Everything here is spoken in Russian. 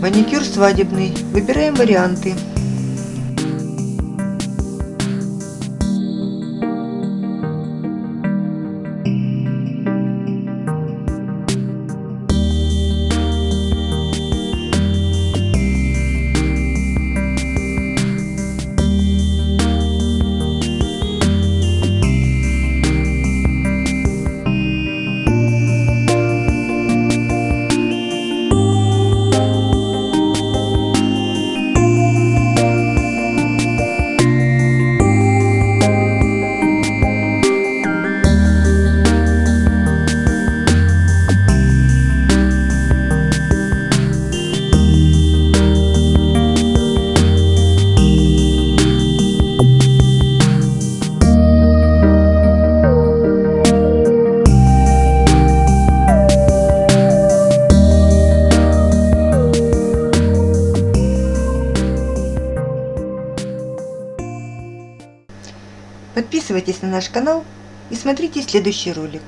Маникюр свадебный. Выбираем варианты. Подписывайтесь на наш канал и смотрите следующий ролик.